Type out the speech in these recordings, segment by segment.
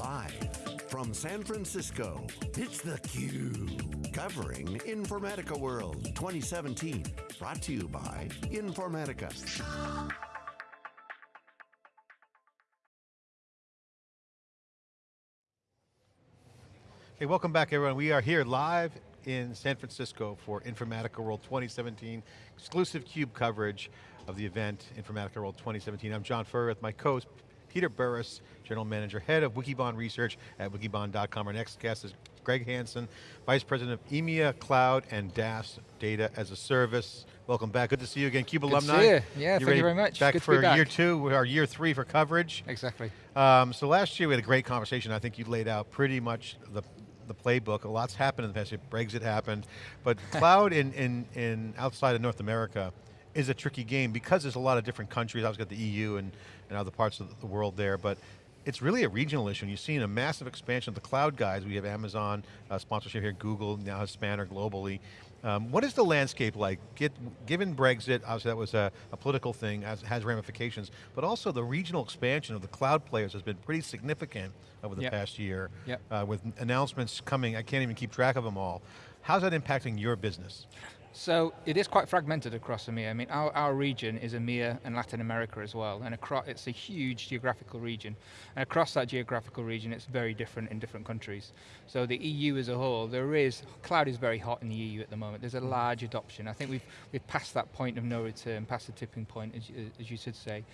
Live from San Francisco, it's theCUBE. Covering Informatica World 2017. Brought to you by Informatica. Hey, welcome back everyone. We are here live in San Francisco for Informatica World 2017, exclusive CUBE coverage of the event, Informatica World 2017. I'm John Furrier with my co-host, Peter Burris, General Manager, Head of Wikibon Research at wikibon.com. Our next guest is Greg Hanson, Vice President of EMEA Cloud and DaaS Data as a Service. Welcome back, good to see you again. CUBE good alumni. To see you. Yeah, you thank you very much. Back good for back. year two, our year three for coverage. Exactly. Um, so last year we had a great conversation. I think you laid out pretty much the the playbook. A lot's happened in the past year. Brexit happened, but cloud in, in, in outside of North America is a tricky game because there's a lot of different countries. I've got the EU and, and other parts of the world there, but it's really a regional issue. And you've seen a massive expansion of the cloud guys. We have Amazon uh, sponsorship here, Google now has Spanner globally. Um, what is the landscape like? Get, given Brexit, obviously that was a, a political thing, as, has ramifications, but also the regional expansion of the cloud players has been pretty significant over the yep. past year, yep. uh, with announcements coming, I can't even keep track of them all. How's that impacting your business? So it is quite fragmented across EMEA. I mean, our, our region is EMEA and Latin America as well, and across, it's a huge geographical region. And across that geographical region, it's very different in different countries. So the EU as a whole, there is, cloud is very hot in the EU at the moment. There's a large adoption. I think we've, we've passed that point of no return, past the tipping point, as, as you should say.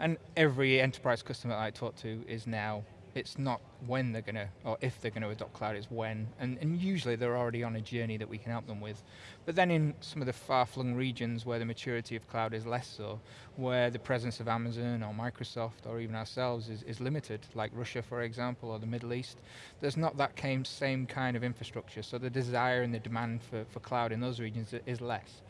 And every enterprise customer I talk to is now it's not when they're going to, or if they're going to adopt cloud, it's when. And, and, usually they're already on a journey that we can help them with. But then in some of the far-flung regions where the maturity of cloud is less so, where the presence of Amazon or Microsoft or even ourselves is, is limited, like Russia for example, or the Middle East, there's not that same kind of infrastructure. So the desire and the demand for, for cloud in those regions is less.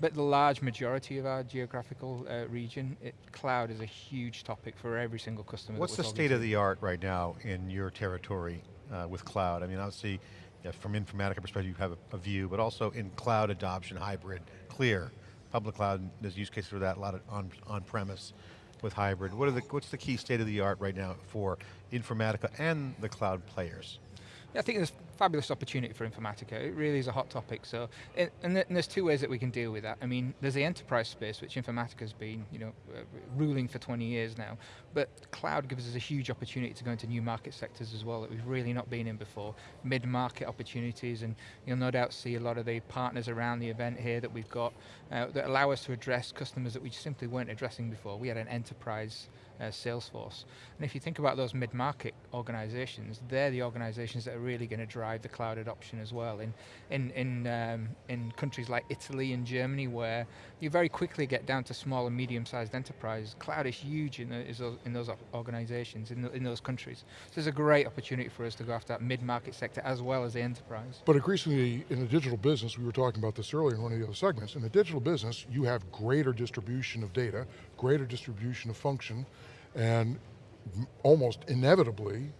But the large majority of our geographical uh, region, it, cloud is a huge topic for every single customer. What's the state to. of the art right now in your territory uh, with cloud? I mean, obviously, yeah, from Informatica perspective, you have a, a, view, but also in cloud adoption, hybrid, clear, public cloud, there's use cases for that, a lot of on, on premise with hybrid. What are the, what's the key state of the art right now for Informatica and the cloud players? I think there's fabulous opportunity for Informatica. It really is a hot topic. So, and, there's two ways that we can deal with that. I mean, there's the enterprise space, which Informatica's been, you know, uh, ruling for 20 years now. But cloud gives us a huge opportunity to go into new market sectors as well that we've really not been in before. Mid-market opportunities, and you'll no doubt see a lot of the partners around the event here that we've got uh, that allow us to address customers that we simply weren't addressing before. We had an enterprise uh, sales force. And if you think about those mid-market organizations, they're the organizations that are really going to drive the cloud adoption as well. In, in, in, um, in countries like Italy and Germany where you very quickly get down to small and medium-sized enterprise, cloud is huge in, in those organizations, in, the, in those countries. So there's a great opportunity for us to go after that mid-market sector as well as the enterprise. But increasingly in the digital business, we were talking about this earlier in one of the other segments, in the digital business, you have greater distribution of data, greater distribution of function, and almost inevitably,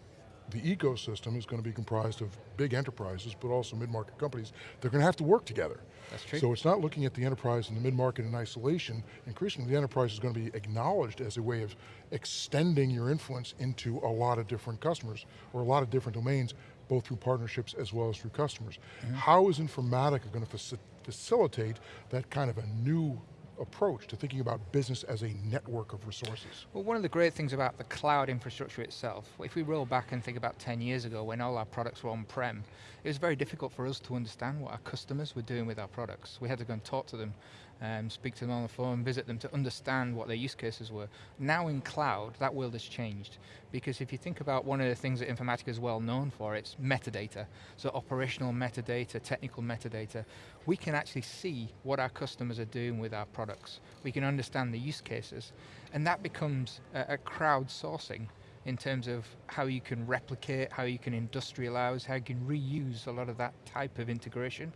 the ecosystem is going to be comprised of big enterprises, but also mid-market companies. They're going to have to work together. That's true. So it's not looking at the enterprise and the mid-market in isolation. Increasingly, the enterprise is going to be acknowledged as a way of extending your influence into a lot of different customers, or a lot of different domains, both through partnerships as well as through customers. Mm -hmm. How is Informatica going to facilitate that kind of a new approach to thinking about business as a network of resources? Well, one of the great things about the cloud infrastructure itself, if we roll back and think about 10 years ago when all our products were on-prem, it was very difficult for us to understand what our customers were doing with our products. We had to go and talk to them um, speak to them on the phone, visit them to understand what their use cases were. Now in cloud, that world has changed. Because if you think about one of the things that Informatica is well known for, it's metadata. So operational metadata, technical metadata. We can actually see what our customers are doing with our products. We can understand the use cases. And that becomes a, a crowdsourcing in terms of how you can replicate, how you can industrialize, how you can reuse a lot of that type of integration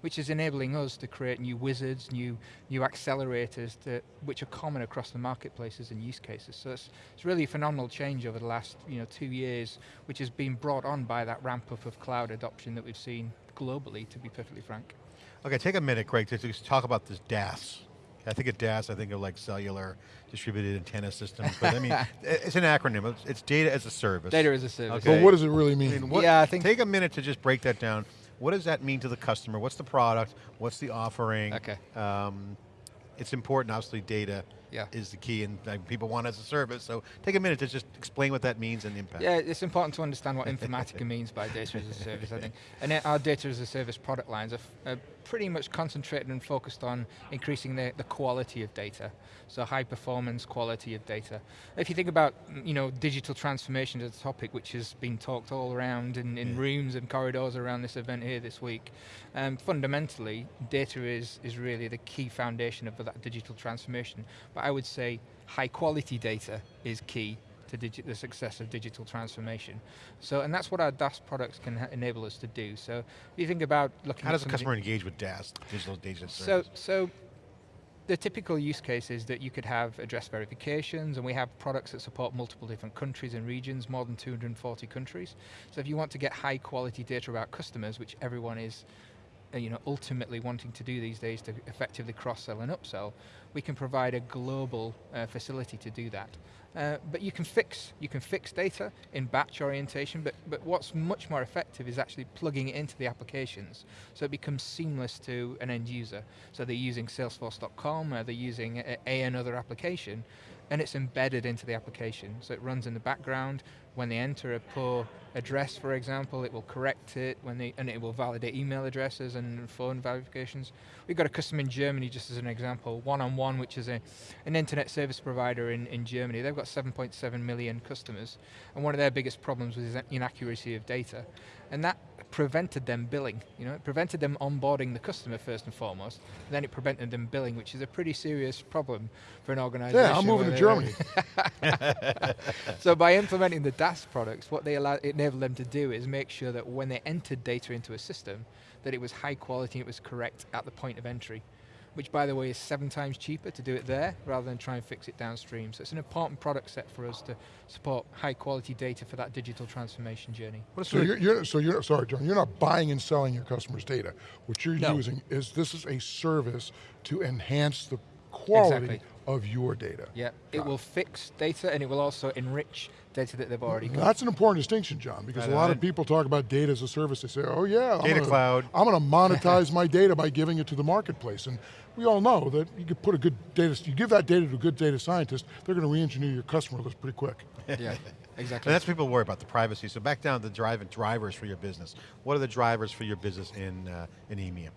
which is enabling us to create new wizards, new, new accelerators to, which are common across the marketplaces and use cases. So it's, it's really a phenomenal change over the last you know, two years, which has been brought on by that ramp up of cloud adoption that we've seen globally, to be perfectly frank. Okay, take a minute, Greg, to just talk about this DaaS, I think of DAS, I think of like cellular, distributed antenna systems, but I mean, it's an acronym, it's, it's data as a service. Data as a service. Okay. But what does it really I mean? mean, what, Yeah, I think- take a minute to just break that down. What does that mean to the customer? What's the product? What's the offering? Okay. Um, it's important, obviously data Yeah. is the key and like, people want it as a service, so take a minute to just explain what that means and the impact. Yeah, it's important to understand what Informatica means by data as a service, I think. And our data as a service product lines are, are pretty much concentrated and focused on increasing the, the quality of data. So high performance quality of data. If you think about you know, digital transformation as a topic which has been talked all around in, in Yeah. rooms and corridors around this event here this week, um, fundamentally data is, is really the key foundation of that digital transformation. But I would say high quality data is key to the success of digital transformation. So, and that's what our DAS products can enable us to do. So, if you think about looking How at does the some of the- customer engage with DAS, digital data so, service? so the typical use case is that you could have address verifications and we have products that support multiple different countries and regions, more than 240 countries. So if you want to get high quality data about customers, which everyone is you know, ultimately wanting to do these days to effectively cross-sell and upsell, we can provide a global uh, facility to do that. Uh, but you can fix you can fix data in batch orientation, but but what's much more effective is actually plugging it into the applications, so it becomes seamless to an end user. So they're using Salesforce.com, or they're using a, a another application, and it's embedded into the application. So it runs in the background. When they enter a poor address, for example, it will correct it when they, and it will validate email addresses and phone verifications. We've got a customer in Germany, just as an example, One on One, which is a, an internet service provider in, in Germany. They've got 7.7 million customers, and one of their biggest problems was inaccuracy of data, and that prevented them billing. You know, it prevented them onboarding the customer first and foremost, and then it prevented them billing, which is a pretty serious problem for an organization. Yeah, I'm moving to Germany. so by implementing the DAS products, what they allow, enabled them to do is make sure that when they entered data into a system, that it was high quality and it was correct at the point of entry. Which by the way is seven times cheaper to do it there rather than try and fix it downstream. So it's an important product set for us to support high quality data for that digital transformation journey. So you're, you're, so you're, sorry, John, you're not buying and selling your customers' data. What you're No. using is, this is a service to enhance the quality Exactly. of your data. Yeah, it will fix data and it will also enrich data that they've already got. That's an important distinction, John, because I a know, lot I- of people talk about data as a service. They say, oh yeah, I'm Data gonna, cloud. I'm going to monetize my data by giving it to the marketplace. And we all know that you could put a good data, you give that data to a good data scientist, they're going to re-engineer your customer list pretty quick. yeah, exactly. And that's what people worry about, the privacy. So back down to the drive drivers for your business. What are the drivers for your business in, uh, in EMEA?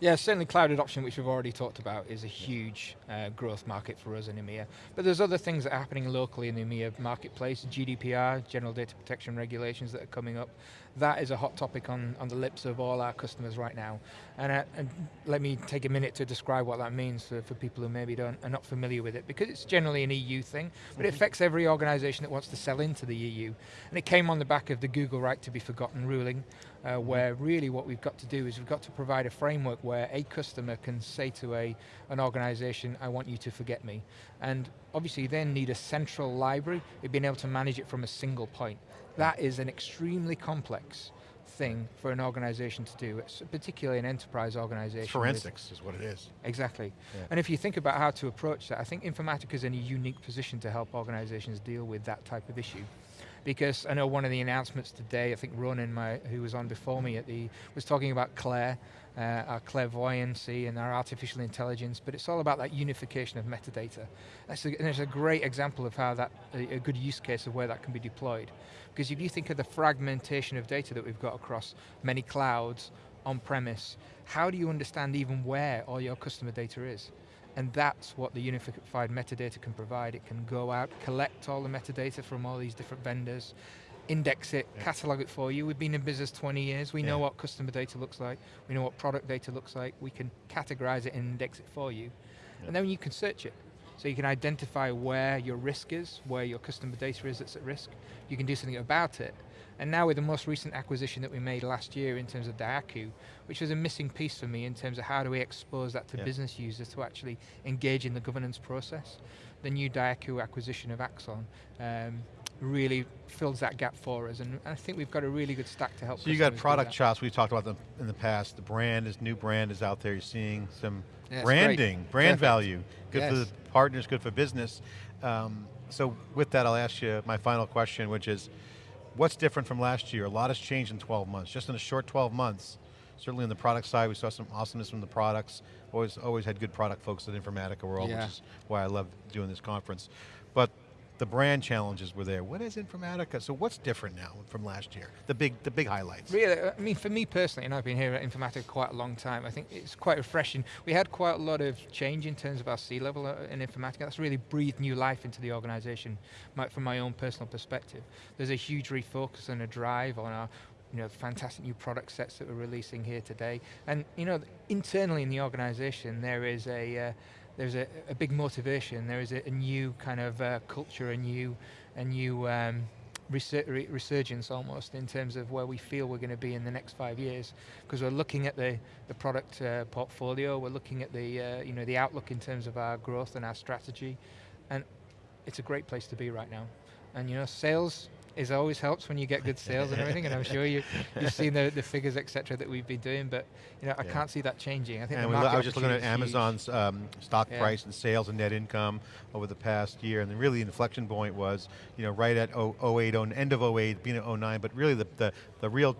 Yeah, certainly cloud adoption, which we've already talked about, is a huge uh, growth market for us in EMEA. But there's other things that are happening locally in the EMEA marketplace, GDPR, General Data Protection Regulations that are coming up. That is a hot topic on, on the lips of all our customers right now. And, uh, and let me take a minute to describe what that means for, for people who maybe don't, are not familiar with it, because it's generally an EU thing, but it affects every organization that wants to sell into the EU. And it came on the back of the Google Right to be Forgotten ruling, uh, where really what we've got to do is we've got to provide a framework where a customer can say to a, an organization, I want you to forget me. And obviously then need a central library, being able to manage it from a single point. That is an extremely complex thing for an organization to do, it's particularly an enterprise organization. It's with- forensics is what it is. Exactly. Yeah. And if you think about how to approach that, I think Informatica is in a unique position to help organizations deal with that type of issue. Because I know one of the announcements today, I think Ronen, my, who was on before me at the, was talking about Claire, uh, our clairvoyancy and our artificial intelligence, but it's all about that unification of metadata. That's a, and a great example of how that, a, a good use case of where that can be deployed. Because if you think of the fragmentation of data that we've got across many clouds, on-premise, how do you understand even where all your customer data is? And that's what the unified metadata can provide. It can go out, collect all the metadata from all these different vendors, index it, Yeah. catalog it for you. We've been in business 20 years. We know what customer data looks like. We know what product data looks like. We can categorize it and index it for you. Yeah. And then you can search it. So you can identify where your risk is, where your customer data is that's at risk. You can do something about it. And now with the most recent acquisition that we made last year in terms of Diaku, which was a missing piece for me in terms of how do we expose that to Yeah. business users to actually engage in the governance process. The new Diaku acquisition of Axon um, really fills that gap for us. And I think we've got a really good stack to help So you got product chops, we've talked about them in the past. The brand is, new brand is out there. You're seeing some Yeah, branding, great. brand Perfect. value. Good for the partners, good for business. Um, so with that, I'll ask you my final question, which is, what's different from last year? A lot has changed in 12 months, just in a short 12 months. Certainly on the product side, we saw some awesomeness from the products. Always, always had good product folks at Informatica World, Yeah. which is why I love doing this conference. But the brand challenges were there. What is Informatica? So what's different now from last year? The big, the big highlights. Really, I mean, for me personally, and I've been here at Informatica quite a long time, I think it's quite refreshing. We had quite a lot of change in terms of our C-level uh, in Informatica. That's really breathed new life into the organization from my own personal perspective. There's a huge refocus and a drive on our you know, fantastic new product sets that we're releasing here today. And you know, internally in the organization, there is a, uh, there's a, a big motivation. There is a, a new kind of uh, culture, a new, a new um, resur- resurgence almost in terms of where we feel we're going to be in the next five years. Because we're looking at the, the product uh, portfolio, we're looking at the, uh, you know, the outlook in terms of our growth and our strategy, and it's a great place to be right now. And you know, sales is always helps when you get good sales and everything, and I'm sure you, you've seen the, the figures, etc., that we've been doing, but you know, I Yeah. can't see that changing. I think And the market I was just looking at opportunity is huge. Amazon's um, stock Yeah. price and sales and net income over the past year, and then really the inflection point was, you know, right at 0- 08, oh- end of 08, being at 09, but really the, the, the real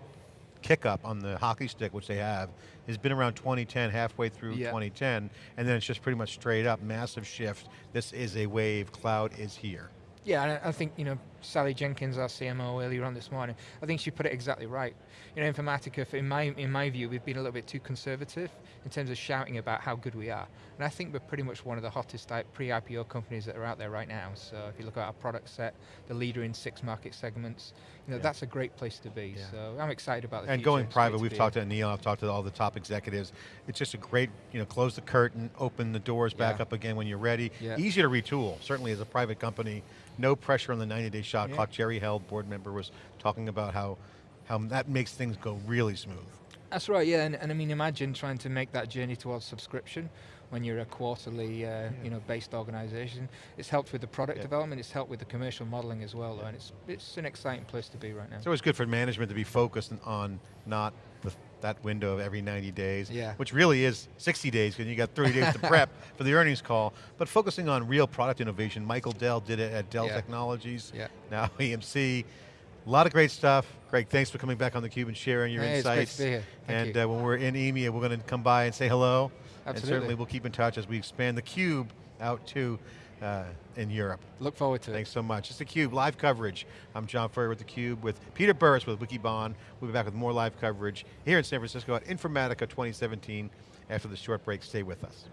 kick up on the hockey stick, which they have, has been around 2010, halfway through Yeah. 2010, and then it's just pretty much straight up, massive shift. This is a wave, cloud is here. Yeah, I think, you know, Sally Jenkins, our CMO earlier on this morning, I think she put it exactly right. You know, Informatica, in my, in my view, we've been a little bit too conservative in terms of shouting about how good we are. And I think we're pretty much one of the hottest pre-IPO companies that are out there right now. So if you look at our product set, the leader in six market segments, you know, Yeah. that's a great place to be. Yeah. So I'm excited about the And future. going It's private, we've talked to Neil, I've talked to all the top executives. It's just a great, you know, close the curtain, open the doors back Yeah. up again when you're ready. Yeah. Easy to retool, certainly as a private company. No pressure on the 90-day shot Yeah. clock. Jerry Held, board member, was talking about how, how that makes things go really smooth. That's right, yeah, and, and I mean, imagine trying to make that journey towards subscription when you're a quarterly, uh, you know, based organisation. It's helped with the product Yeah. development. It's helped with the commercial modelling as well, though, and it's it's an exciting place to be right now. So it's always good for management to be focused on not that window of every 90 days, Yeah. which really is 60 days because you got 30 days to prep for the earnings call, but focusing on real product innovation. Michael Dell did it at Dell Yeah. Technologies, Yeah. now EMC. A lot of great stuff. Greg, thanks for coming back on theCUBE and sharing your Hey, it's great insights. to be here. Thank and. Uh, when we're in EMEA, we're going to come by and say hello. Absolutely. And certainly we'll keep in touch as we expand theCUBE out to uh, in Europe. Look forward to it. Thanks so much. It's theCUBE, live coverage. I'm John Furrier with theCUBE with Peter Burris with Wikibon. We'll be back with more live coverage here in San Francisco at Informatica 2017 after the short break. Stay with us.